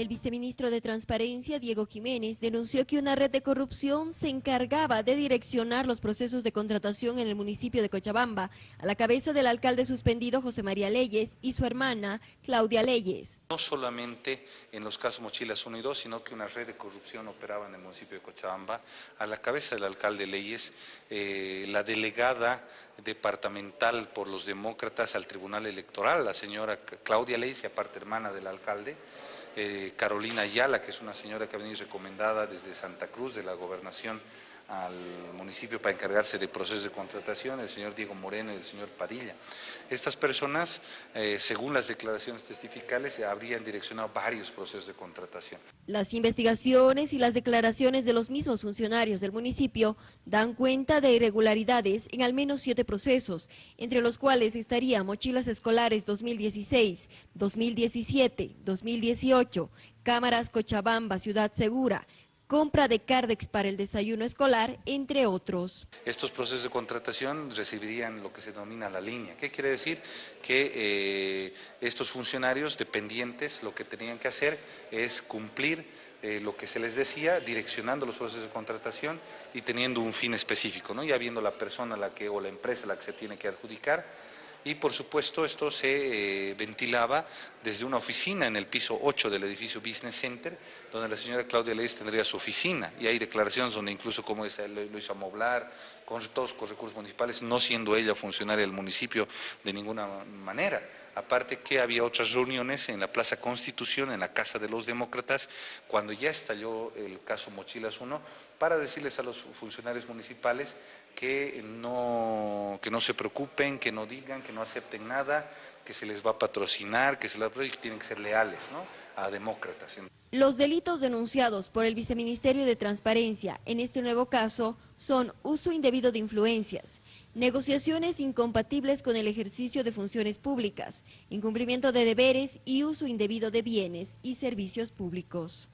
El viceministro de Transparencia, Diego Jiménez, denunció que una red de corrupción se encargaba de direccionar los procesos de contratación en el municipio de Cochabamba, a la cabeza del alcalde suspendido José María Leyes y su hermana Claudia Leyes. No solamente en los casos Mochilas 1 y 2, sino que una red de corrupción operaba en el municipio de Cochabamba, a la cabeza del alcalde Leyes, eh, la delegada departamental por los demócratas al Tribunal Electoral, la señora Claudia Leyes, y aparte hermana del alcalde, eh, Carolina Ayala, que es una señora que ha venido recomendada desde Santa Cruz de la gobernación al municipio para encargarse de procesos de contratación, el señor Diego Moreno y el señor Padilla. Estas personas, eh, según las declaraciones testificales, habrían direccionado varios procesos de contratación. Las investigaciones y las declaraciones de los mismos funcionarios del municipio dan cuenta de irregularidades en al menos siete procesos, entre los cuales estarían mochilas escolares 2016, 2017, 2018, cámaras Cochabamba, Ciudad Segura, compra de Cardex para el desayuno escolar, entre otros. Estos procesos de contratación recibirían lo que se denomina la línea. ¿Qué quiere decir? Que eh, estos funcionarios dependientes lo que tenían que hacer es cumplir eh, lo que se les decía, direccionando los procesos de contratación y teniendo un fin específico, ¿no? ya viendo la persona la que, o la empresa la que se tiene que adjudicar, y por supuesto esto se eh, ventilaba desde una oficina en el piso 8 del edificio Business Center, donde la señora Claudia Leyes tendría su oficina y hay declaraciones donde incluso como lo hizo amoblar, con todos los recursos municipales, no siendo ella funcionaria del municipio de ninguna manera. Aparte que había otras reuniones en la Plaza Constitución, en la Casa de los Demócratas, cuando ya estalló el caso Mochilas 1, para decirles a los funcionarios municipales que no, que no se preocupen, que no digan, que no acepten nada, que se les va a patrocinar, que se les va a... tienen que ser leales ¿no? a demócratas. Los delitos denunciados por el Viceministerio de Transparencia en este nuevo caso son uso indebido de influencias, negociaciones incompatibles con el ejercicio de funciones públicas, incumplimiento de deberes y uso indebido de bienes y servicios públicos.